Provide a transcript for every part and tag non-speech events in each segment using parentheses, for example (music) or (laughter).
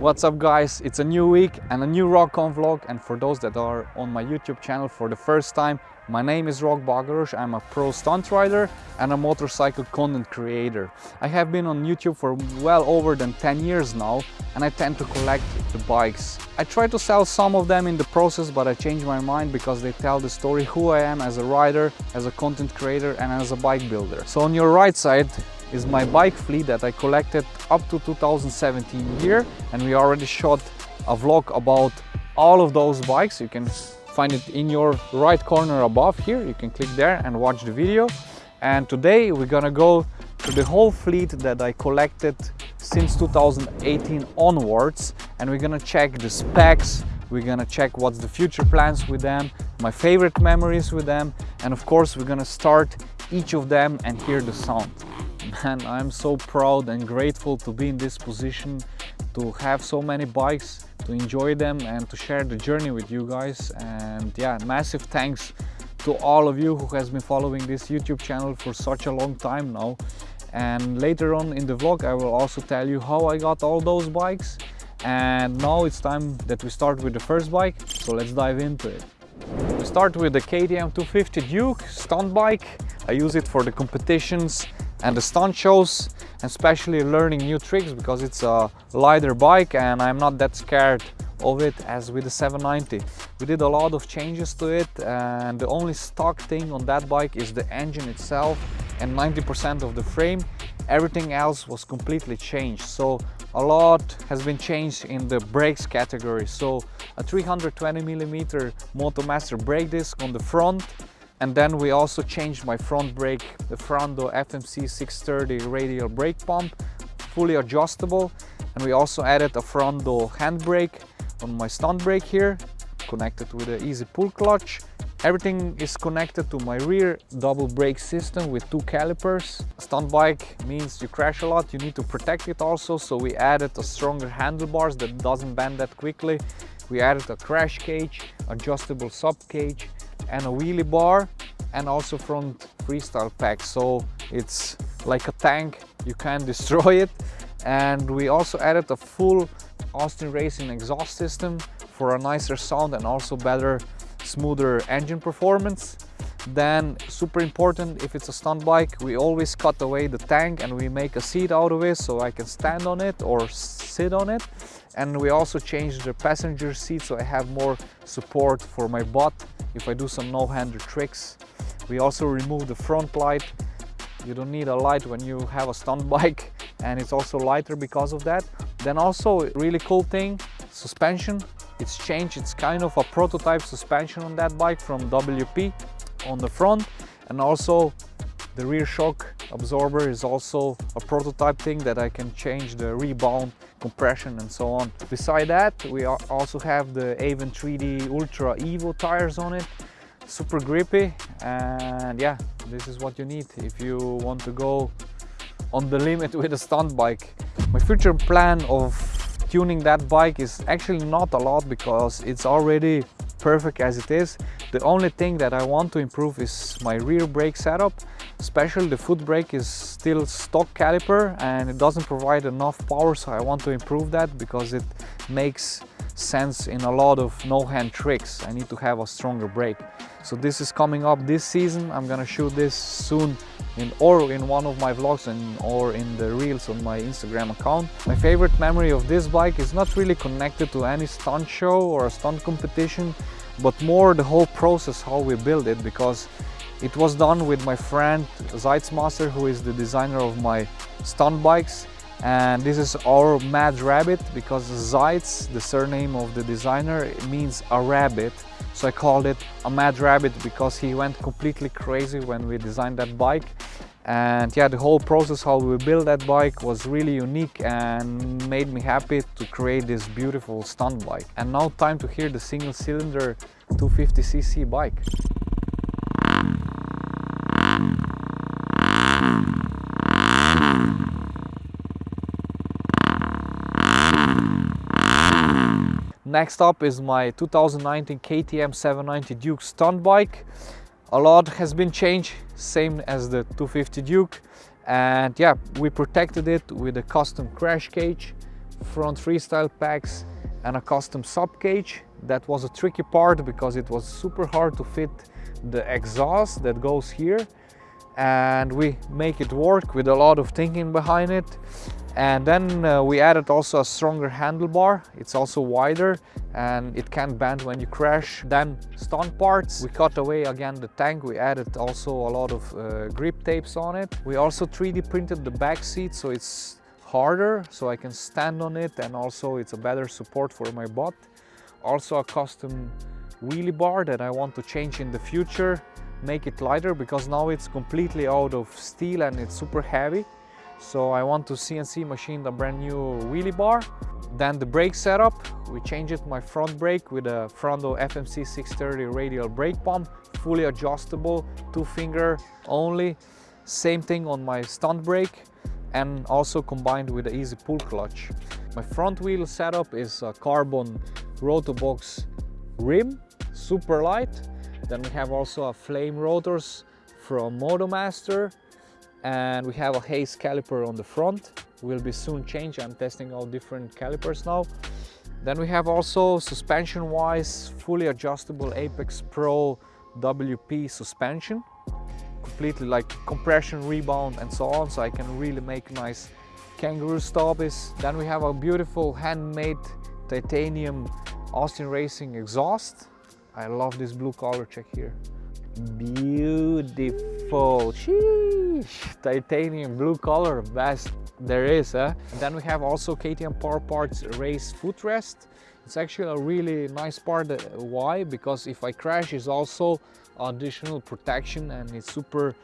What's up guys? It's a new week and a new RockOn vlog and for those that are on my YouTube channel for the first time, my name is Rok Bagoroš, I'm a pro stunt rider and a motorcycle content creator. I have been on YouTube for well over than 10 years now and I tend to collect the bikes. I try to sell some of them in the process but I change my mind because they tell the story who I am as a rider, as a content creator and as a bike builder. So on your right side is my bike fleet that I collected up to 2017 year and we already shot a vlog about all of those bikes. You can find it in your right corner above here. You can click there and watch the video. And today we're gonna go to the whole fleet that I collected since 2018 onwards and we're gonna check the specs, we're gonna check what's the future plans with them, my favorite memories with them and of course we're gonna start each of them and hear the sound man i'm so proud and grateful to be in this position to have so many bikes to enjoy them and to share the journey with you guys. And yeah massive thanks to all of you who has been following this youtube channel for such a long time now. And later on in the vlog i will also tell you how i got all those bikes. And now it's time that we start with the first bike so let's dive into it. We start with the KTM 250 Duke stunt bike. I use it for the competitions and the stunt shows especially learning new tricks because it's a lighter bike and I'm not that scared of it as with the 790 we did a lot of changes to it and the only stock thing on that bike is the engine itself and 90% of the frame. Everything else was completely changed. So a lot has been changed in the brakes category. So a 320 millimeter Motomaster brake disc on the front and then we also changed my front brake, the Frando FMC 630 radial brake pump, fully adjustable. And we also added a Frando handbrake on my stunt brake here, connected with an easy pull clutch. Everything is connected to my rear double brake system with two calipers. Stunt bike means you crash a lot, you need to protect it also, so we added a stronger handlebars that doesn't bend that quickly. We added a crash cage, adjustable sub cage, and a wheelie bar and also front freestyle pack. So it's like a tank you can't (laughs) destroy it. And we also added a full Austin Racing exhaust system for a nicer sound and also better smoother engine performance. Then super important if it's a stunt bike we always cut away the tank and we make a seat out of it so I can stand on it or sit on it and we also changed the passenger seat so I have more support for my butt if I do some no-hander tricks. We also removed the front light. You don't need a light when you have a stunt (laughs) bike and it's also lighter because of that. Then also really cool thing, suspension. It's changed, it's kind of a prototype suspension on that bike from WP on the front and also the rear shock absorber is also a prototype thing that I can change the rebound compression and so on. Beside that, we also have the Avon 3D Ultra Evo tires on it. Super grippy and yeah, this is what you need if you want to go on the limit with a stunt bike. My future plan of tuning that bike is actually not a lot because it's already perfect as it is. The only thing that I want to improve is my rear brake setup. Especially the foot brake is still stock caliper and it doesn't provide enough power so I want to improve that because it makes sense in a lot of no-hand tricks. I need to have a stronger brake. So this is coming up this season. I'm gonna shoot this soon in or in one of my vlogs and or in the reels on my Instagram account. My favorite memory of this bike is not really connected to any stunt show or a stunt competition, but more the whole process how we build it because it was done with my friend Zeitzmaster who is the designer of my stunt bikes and this is our mad rabbit because Zeitz, the surname of the designer, means a rabbit so I called it a mad rabbit because he went completely crazy when we designed that bike. And yeah, the whole process how we built that bike was really unique and made me happy to create this beautiful stunt bike. And now time to hear the single cylinder 250cc bike. Next up is my 2019 KTM 790 Duke stunt bike. A lot has been changed, same as the 250 Duke. And yeah, we protected it with a custom crash cage, front freestyle packs and a custom sub cage. That was a tricky part because it was super hard to fit the exhaust that goes here and we make it work with a lot of thinking behind it. And then uh, we added also a stronger handlebar. It's also wider and it can bend when you crash then stunt parts. We cut away again the tank. We added also a lot of uh, grip tapes on it. We also 3d printed the back seat so it's harder so i can stand on it and also it's a better support for my butt. Also a custom wheelie bar that i want to change in the future make it lighter because now it's completely out of steel and it's super heavy so I want to CNC machine the brand new wheelie bar. Then the brake setup, we changed my front brake with a Frando FMC 630 radial brake pump, fully adjustable, two finger only. Same thing on my stunt brake and also combined with the easy pull clutch. My front wheel setup is a carbon Rotobox rim, super light. Then we have also a flame rotors from Motomaster and we have a Hayes caliper on the front. Will be soon changed i'm testing all different calipers now. Then we have also suspension wise fully adjustable apex pro wp suspension. Completely like compression rebound and so on so i can really make nice kangaroo stoppies. Then we have a beautiful handmade titanium austin racing exhaust i love this blue color check here. Beautiful. Sheesh. titanium blue color best there is huh? then we have also KTM Power Parts race footrest. It's actually a really nice part uh, why? Because if I crash is also additional protection and it's super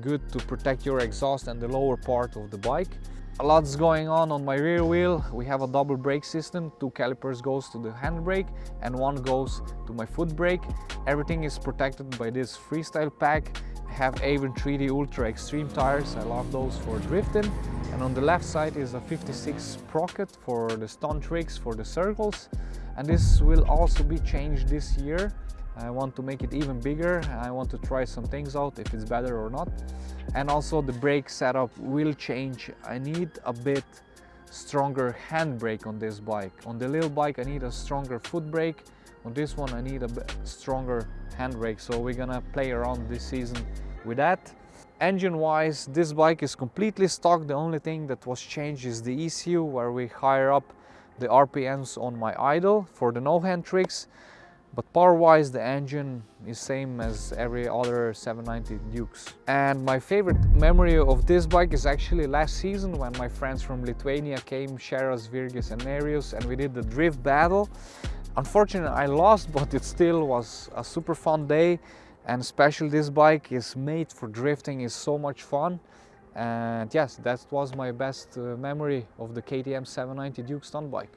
good to protect your exhaust and the lower part of the bike a lot's going on on my rear wheel. We have a double brake system. Two calipers goes to the handbrake and one goes to my foot brake. Everything is protected by this freestyle pack. I have Avon 3D Ultra Extreme tires. I love those for drifting. And on the left side is a 56 sprocket for the stunt tricks for the circles. And this will also be changed this year. I want to make it even bigger. I want to try some things out if it's better or not. And also the brake setup will change. I need a bit stronger handbrake on this bike. On the little bike I need a stronger foot brake. On this one I need a stronger handbrake. So we're gonna play around this season with that. Engine wise, this bike is completely stock. The only thing that was changed is the ECU where we higher up the RPMs on my idle for the no hand tricks. But power-wise, the engine is same as every other 790 Dukes. And my favorite memory of this bike is actually last season when my friends from Lithuania came, Sharas, Virgis and Nerijus, and we did the drift battle. Unfortunately, I lost, (laughs) but it still was a super fun day. And especially this bike is made for drifting, is so much fun. And yes, that was my best uh, memory of the KTM 790 Duke stunt bike.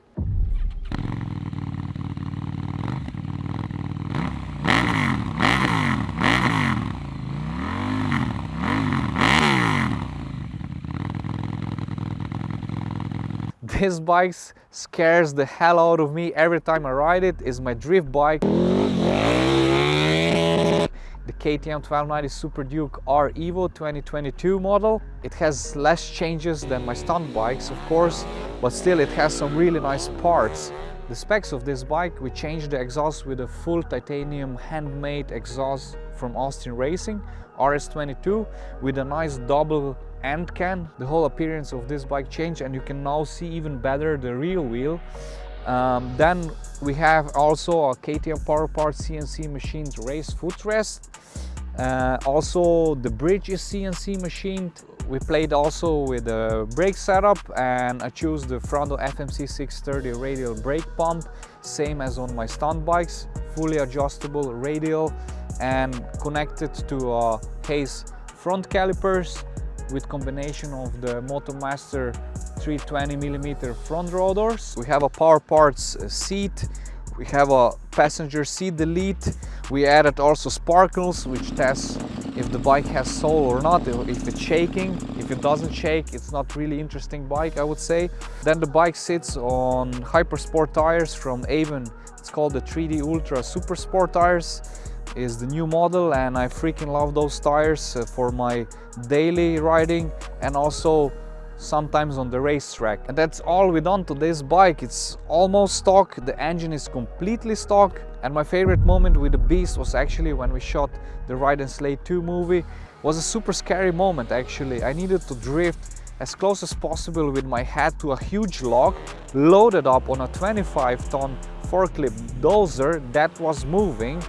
This bike scares the hell out of me every time I ride it is my drift bike the KTM 1290 Super Duke R Evo 2022 model. It has less changes than my stunt bikes, of course, but still it has some really nice parts. The specs of this bike, we changed the exhaust with a full titanium handmade exhaust from Austin Racing, RS22, with a nice double end can. The whole appearance of this bike changed and you can now see even better the rear wheel. Um, then we have also a KTM Power Parts CNC machined race footrest. Uh, also the bridge is CNC machined. We played also with the brake setup and I choose the Frando FMC 630 radial brake pump, same as on my stunt bikes, fully adjustable radial and connected to uh, Hayes front calipers with combination of the Motomaster 320 millimeter front rotors. We have a power parts uh, seat. We have a passenger seat delete. We added also sparkles, which tests if the bike has soul or not, if it's shaking. If it doesn't shake, it's not really interesting bike, I would say. Then the bike sits on Hypersport tires from Avon. It's called the 3D Ultra Super Sport tires is the new model and I freaking love those tires uh, for my daily riding and also sometimes on the racetrack. And that's all we done to this bike. It's almost stock, the engine is completely stock. And my favorite moment with the Beast was actually when we shot the Ride and Slay 2 movie. It was a super scary moment actually. I needed to drift as close as possible with my head to a huge log loaded up on a 25 ton forklift dozer that was moving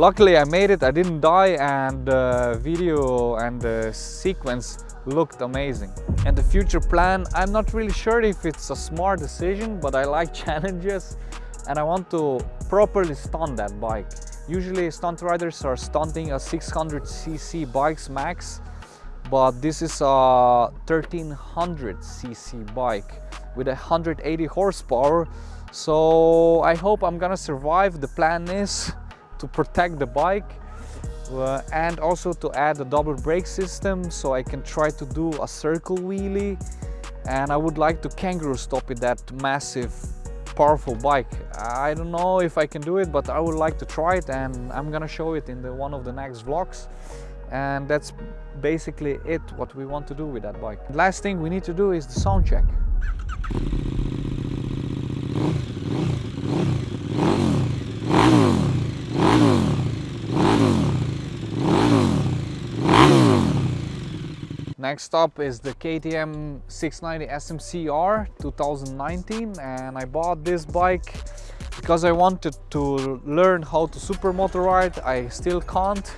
luckily I made it. I didn't die and the video and the sequence looked amazing. And the future plan I'm not really sure if it's a smart decision but I like (laughs) challenges and I want to properly stunt that bike. Usually stunt riders are stunting a 600cc bikes max but this is a 1300 cc bike with 180 horsepower. So I hope I'm gonna survive. The plan is to protect the bike uh, and also to add a double brake system so I can try to do a circle wheelie. And I would like to kangaroo stop with that massive powerful bike. I don't know if I can do it but I would like to try it and I'm gonna show it in the one of the next vlogs. And that's basically it what we want to do with that bike. Last thing we need to do is the sound check Next up is the KTM 690 SMCR 2019 and I bought this bike because I wanted to learn how to supermoto ride. I still can't.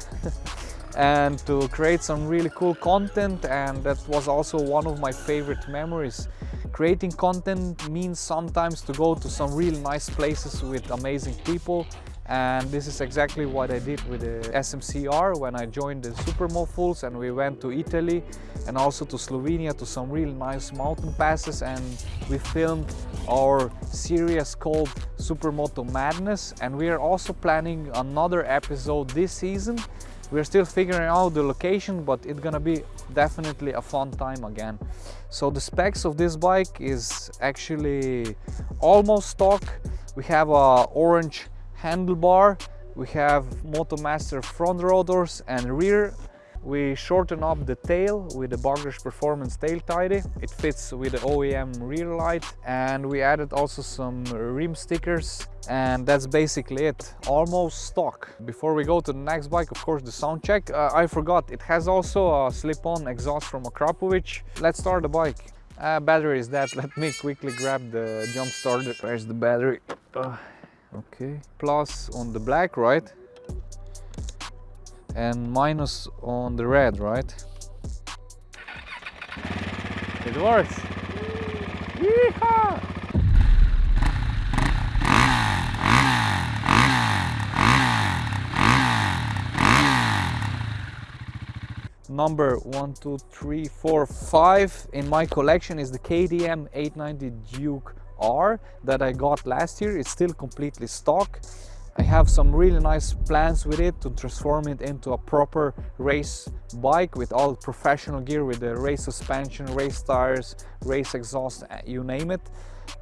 (laughs) and to create some really cool content and that was also one of my favorite memories creating content means sometimes to go to some really nice places with amazing people and this is exactly what I did with the SMCR when I joined the Supermofuls and we went to Italy and also to Slovenia to some really nice mountain passes and we filmed our series called Supermoto Madness and we are also planning another episode this season we're still figuring out the location, but it's gonna be definitely a fun time again. So the specs of this bike is actually almost stock. We have a orange handlebar, we have Motomaster front rotors and rear. We shorten up the tail with the Bagoros Performance tail tidy. It fits with the OEM rear light. And we added also some rim stickers. And that's basically it. Almost stock. Before we go to the next bike of course the sound check. Uh, i forgot. It has also a slip-on exhaust from Akrapovic. Let's start the bike. Uh, battery is that (laughs) let me quickly grab the jump starter. Where's the battery? Uh, okay plus on the black right and minus on the red, right? It works! Number one two three four five in my collection is the KTM 890 Duke R that I got last year it's still completely stock I have some really nice plans with it to transform it into a proper race bike with all professional gear with the race suspension, race tires, race exhaust, uh, you name it.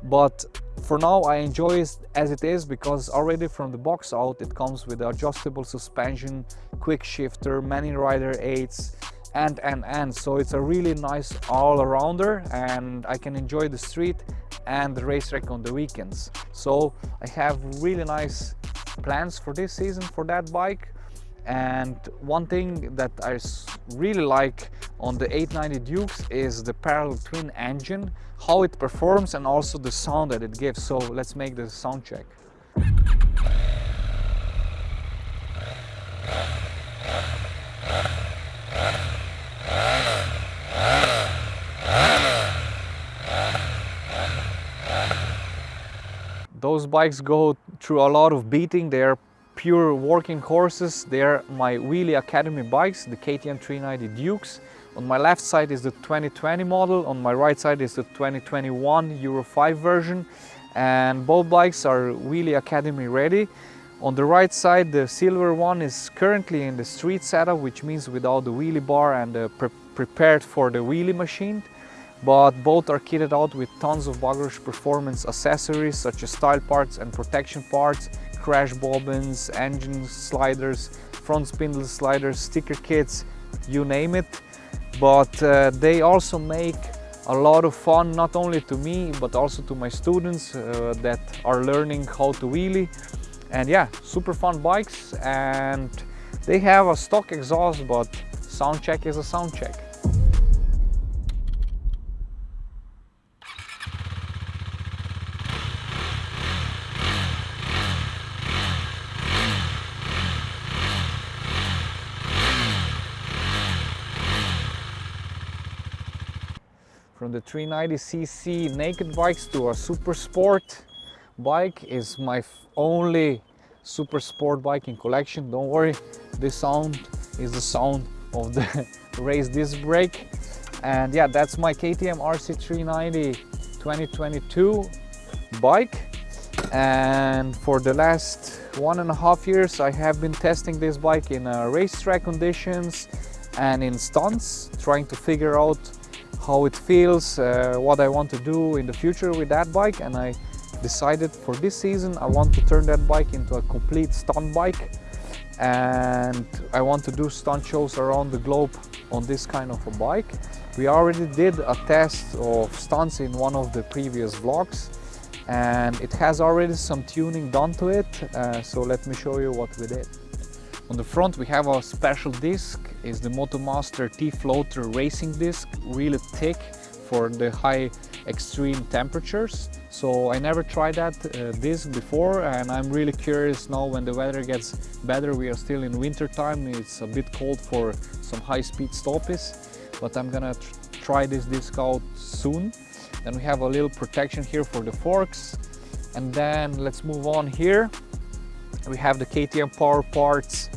But for now I enjoy it as it is because already from the box out it comes with adjustable suspension, quick shifter, many rider aids, and and and. So it's a really nice all-arounder and I can enjoy the street and the racetrack on the weekends. So I have really nice plans for this season for that bike. And one thing that I really like on the 890 Dukes is the parallel twin engine how it performs and also the sound that it gives. So let's make the sound check Those bikes go through a lot of beating. They're pure working horses. They're my Wheelie Academy bikes, the KTM 390 Dukes. On my left side is the 2020 model, on my right side is the 2021 Euro 5 version. And both bikes are Wheelie Academy ready. On the right side, the silver one is currently in the street setup, which means without the wheelie bar and uh, pre prepared for the wheelie machine but both are kitted out with tons of Bagoros performance accessories such as style parts and protection parts, crash bobbins, engine sliders, front spindle sliders, sticker kits, you name it. But uh, they also make a lot of fun not only to me but also to my students uh, that are learning how to wheelie and yeah super fun bikes and they have a stock exhaust but sound check is a sound check The 390cc naked bikes to a super sport bike is my only super sport bike in collection. Don't worry, this sound is the sound of the (laughs) race disc brake. And yeah, that's my KTM RC390 2022 bike. And for the last one and a half years, I have been testing this bike in uh, racetrack conditions and in stunts, trying to figure out how it feels, uh, what I want to do in the future with that bike and I decided for this season I want to turn that bike into a complete stunt bike and I want to do stunt shows around the globe on this kind of a bike. We already did a test of stunts in one of the previous vlogs and it has already some tuning done to it uh, so let me show you what we did. On the front we have a special disc, is the Motomaster T-Floater racing disc, really thick for the high extreme temperatures. So I never tried that uh, disc before and I'm really curious now when the weather gets better. We are still in winter time, it's a bit cold for some high speed stoppies, but I'm gonna tr try this disc out soon. Then we have a little protection here for the forks. And then let's move on here. We have the KTM Power Parts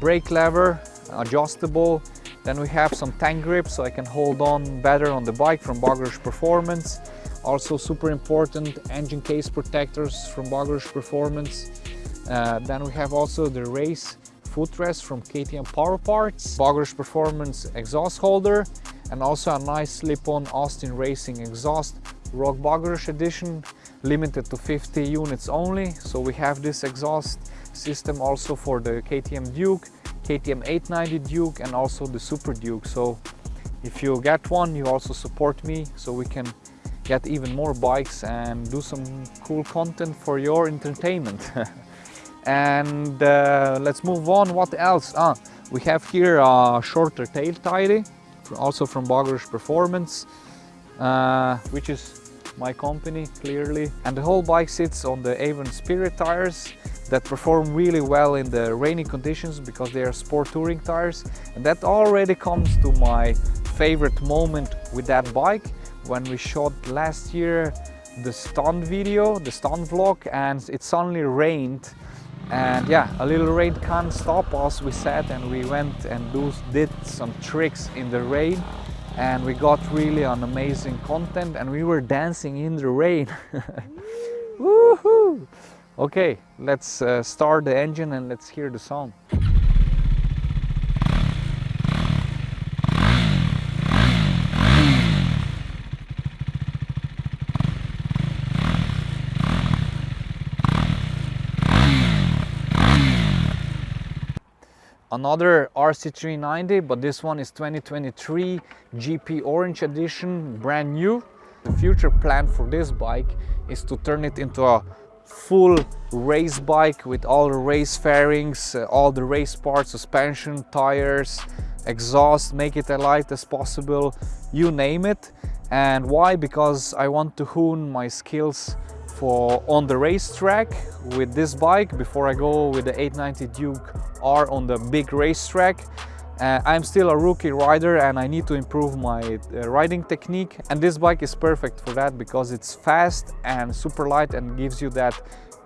brake lever, adjustable. Then we have some tank grips so I can hold on better on the bike from Bagoros Performance. Also super important engine case protectors from Bagoros Performance. Uh, then we have also the race footrest from KTM Power Parts, Bagoros Performance exhaust holder, and also a nice slip-on Austin Racing exhaust, Rok Bagoroš edition, limited to 50 units only. So we have this exhaust system also for the KTM Duke, KTM 890 Duke and also the Super Duke. So if you get one, you also support me so we can get even more bikes and do some cool content for your entertainment. (laughs) and uh, let's move on. What else? Ah, we have here a shorter tail tidy, also from Bagoros Performance, uh, which is my company clearly. And the whole bike sits on the Avon Spirit tires that perform really well in the rainy conditions because they are sport touring tires and that already comes to my favorite moment with that bike when we shot last year the stunt video, the stunt vlog and it suddenly rained and yeah, a little rain can't stop us, we sat and we went and do, did some tricks in the rain and we got really an amazing content and we were dancing in the rain. (laughs) Woohoo! Okay, let's uh, start the engine and let's hear the sound. Another RC390, but this one is 2023 GP Orange Edition, brand new. The future plan for this bike is to turn it into a full race bike with all the race fairings, uh, all the race parts, suspension, tires, exhaust, make it as light as possible, you name it. And why? Because I want to hone my skills for on the racetrack with this bike before I go with the 890 Duke R on the big racetrack uh, I'm still a rookie rider and I need to improve my uh, riding technique and this bike is perfect for that because it's fast and super light and gives you that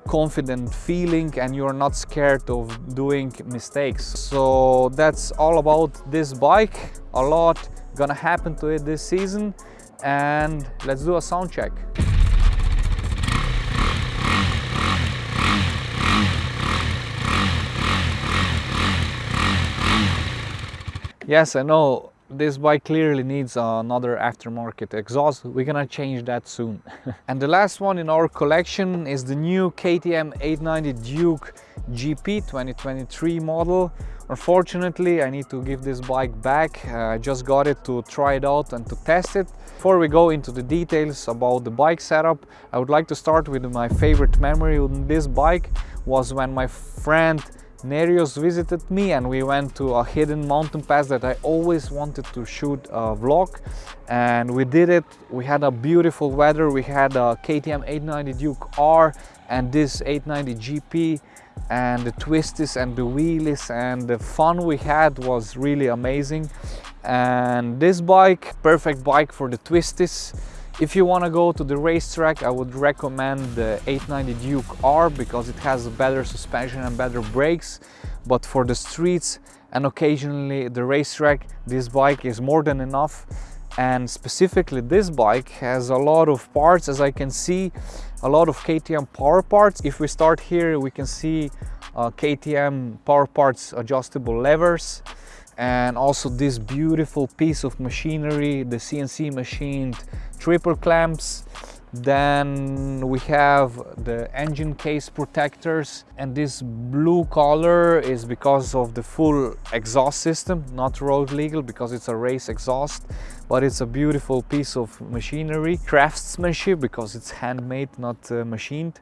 confident feeling and you're not scared of doing mistakes. So that's all about this bike. A lot gonna happen to it this season and let's do a sound check. Yes, I know this bike clearly needs another aftermarket exhaust. We're gonna change that soon. (laughs) and the last one in our collection is the new KTM 890 Duke GP 2023 model Unfortunately, I need to give this bike back. Uh, I just got it to try it out and to test it. Before we go into the details about the bike setup, I would like to start with my favorite memory on this bike was when my friend Nerios visited me and we went to a hidden mountain pass that I always wanted to shoot a vlog and we did it. We had a beautiful weather. We had a KTM 890 Duke R and this 890 GP and the twisties and the wheelies and the fun we had was really amazing and this bike perfect bike for the twisties if you want to go to the racetrack I would recommend the 890 Duke R because it has better suspension and better brakes. But for the streets and occasionally the racetrack this bike is more than enough. And specifically this bike has a lot of parts as I can see a lot of KTM power parts. If we start here we can see uh, KTM power parts adjustable levers and also this beautiful piece of machinery the CNC machined triple clamps. Then we have the engine case protectors. And this blue color is because of the full exhaust system not road legal because it's a race exhaust but it's a beautiful piece of machinery. Craftsmanship because it's handmade not uh, machined.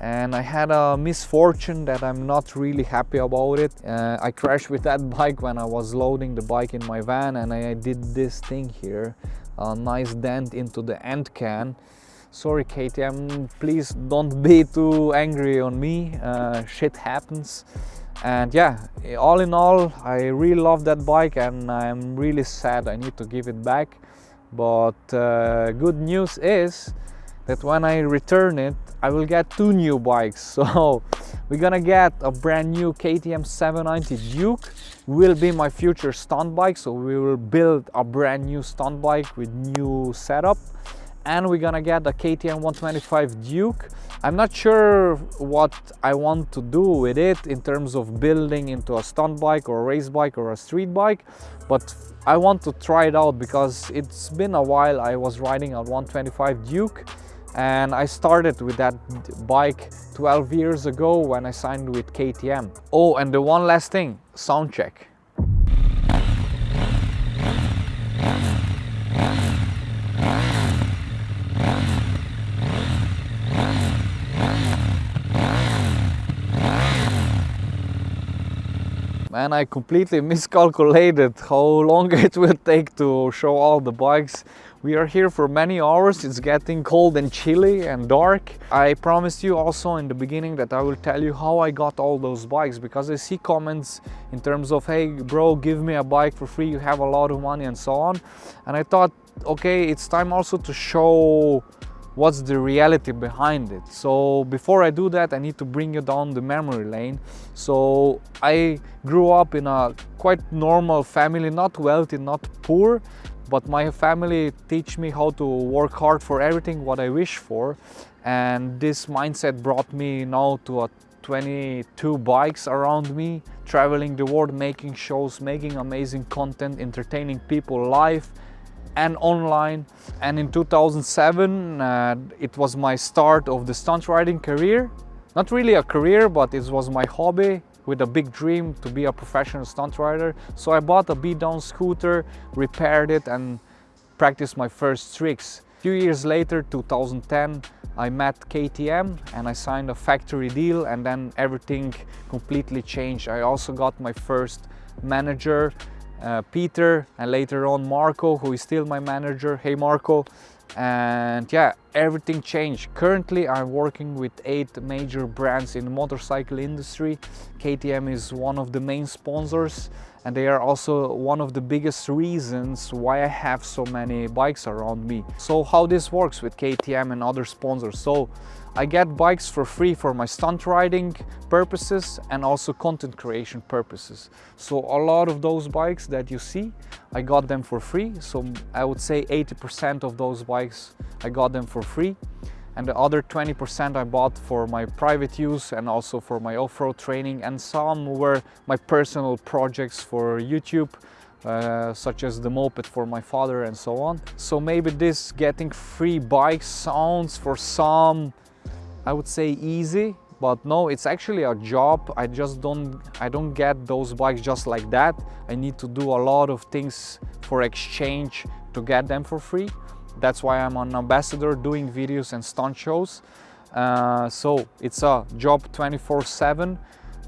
And I had a misfortune that I'm not really happy about it. Uh, I crashed with that (laughs) bike when I was loading the bike in my van and I did this thing here, a nice dent into the end can. Sorry KTM please don't be too angry on me. Uh, shit happens. And yeah all in all I really love that bike and I'm really sad I need to give it back. But uh, good news is that when I return it I will get two new bikes. (laughs) So we're gonna get a brand new KTM 790 Duke will be my future stunt bike so we will build a brand new stunt bike with new setup and we're gonna get a KTM 125 Duke. I'm not sure what I want to do with it in terms of building into a stunt bike or a race bike or a street bike, but I want to try it out because it's been a while I was riding a 125 Duke and I started with that bike 12 years ago when I signed with KTM. Oh, and the one last thing, sound check. Man I completely (laughs) miscalculated how long (laughs) it will take to show all the bikes. We are here for many hours. It's getting cold and chilly and dark. I promised you also in the beginning that I will tell you how I got all those bikes because I see comments in terms of hey bro give me a bike for free. You have a lot of money and so on. And I thought okay it's time also to show what's the reality behind it. So before i do that i need to bring you down the memory lane. So i grew up in a quite normal family not wealthy not poor but my family teach me how to work hard for everything what i wish for. And this mindset brought me now to a 22 bikes around me traveling the world making shows making amazing content entertaining people live and online. And in 2007 uh, it was my start of the stunt riding career. Not really a career but it was my hobby with a big dream to be a professional stunt rider. So I bought a beat down scooter repaired it and practiced my first tricks. A few years later 2010 I met KTM and I signed a factory deal and then everything completely changed. I also got my first manager uh, Peter and later on Marco who is still my manager. Hey Marco. And yeah everything changed. Currently i'm working with eight major brands in the motorcycle industry. Ktm is one of the main sponsors and they are also one of the biggest reasons why i have so many bikes around me. So how this works with ktm and other sponsors? So I get bikes for free for my stunt riding purposes and also content creation purposes. So a lot of those bikes that you see, I got them for free. So I would say 80% of those bikes, I got them for free. And the other 20% I bought for my private use and also for my off-road training. And some were my personal projects for YouTube, uh, such as the moped for my father and so on. So maybe this getting free bikes sounds for some I would say easy, but no it's actually a job. I just don't i don't get those bikes just like that. I need to do a lot of things for exchange to get them for free. That's why i'm an ambassador doing videos and stunt shows. Uh, so it's a job 24 7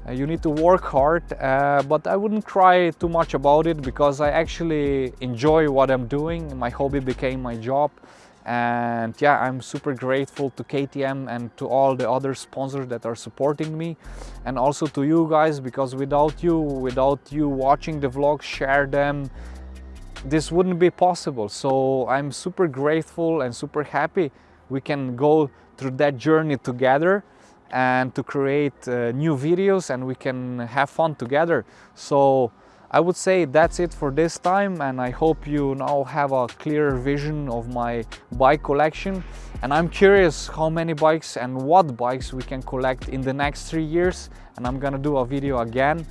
uh, you need to work hard uh, but i wouldn't cry too much about it because i actually enjoy what i'm doing. My hobby became my job and yeah i'm super grateful to ktm and to all the other sponsors that are supporting me. And also to you guys because without you without you watching the vlogs share them this wouldn't be possible. So i'm super grateful and super happy we can go through that journey together and to create uh, new videos and we can have fun together. So I would say that's it for this time and I hope you now have a clear vision of my bike collection. And I'm curious how many bikes and what bikes we can collect in the next three years and I'm gonna do a video again.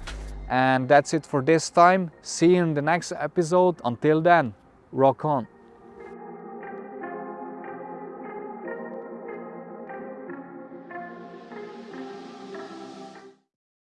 And that's it for this time. See you in the next episode. Until then rock on